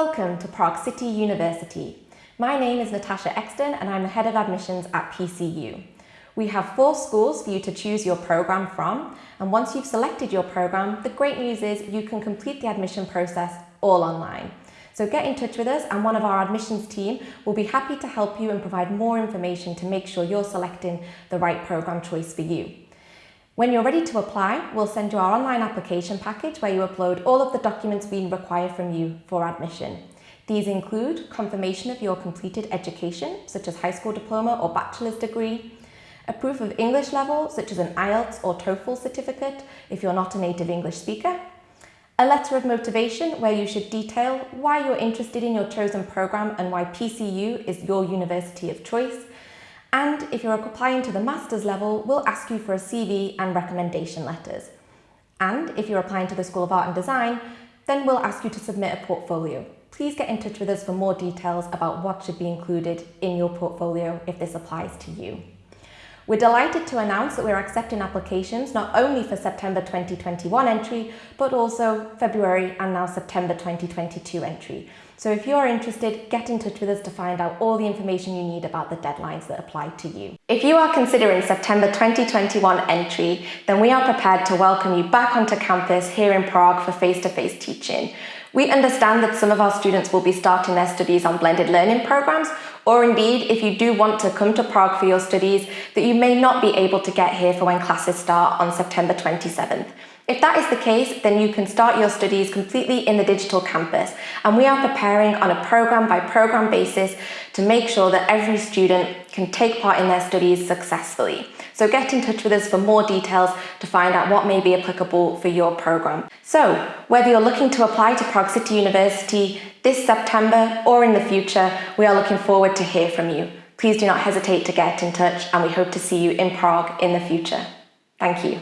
Welcome to Prague City University. My name is Natasha Exton and I'm the Head of Admissions at PCU. We have four schools for you to choose your programme from and once you've selected your programme, the great news is you can complete the admission process all online. So get in touch with us and one of our admissions team will be happy to help you and provide more information to make sure you're selecting the right programme choice for you. When you're ready to apply, we'll send you our online application package where you upload all of the documents we require from you for admission. These include confirmation of your completed education, such as high school diploma or bachelor's degree, a proof of English level, such as an IELTS or TOEFL certificate if you're not a native English speaker, a letter of motivation where you should detail why you're interested in your chosen programme and why PCU is your university of choice, and if you're applying to the master's level, we'll ask you for a CV and recommendation letters. And if you're applying to the School of Art and Design, then we'll ask you to submit a portfolio. Please get in touch with us for more details about what should be included in your portfolio if this applies to you. We're delighted to announce that we're accepting applications not only for September 2021 entry, but also February and now September 2022 entry. So if you're interested, get in touch with us to find out all the information you need about the deadlines that apply to you. If you are considering September 2021 entry, then we are prepared to welcome you back onto campus here in Prague for face-to-face -face teaching. We understand that some of our students will be starting their studies on blended learning programs, or indeed, if you do want to come to Prague for your studies, that you may not be able to get here for when classes start on September 27th. If that is the case, then you can start your studies completely in the digital campus and we are preparing on a program by program basis to make sure that every student can take part in their studies successfully. So get in touch with us for more details to find out what may be applicable for your program. So whether you're looking to apply to Prague City University this September or in the future, we are looking forward to hear from you. Please do not hesitate to get in touch and we hope to see you in Prague in the future. Thank you.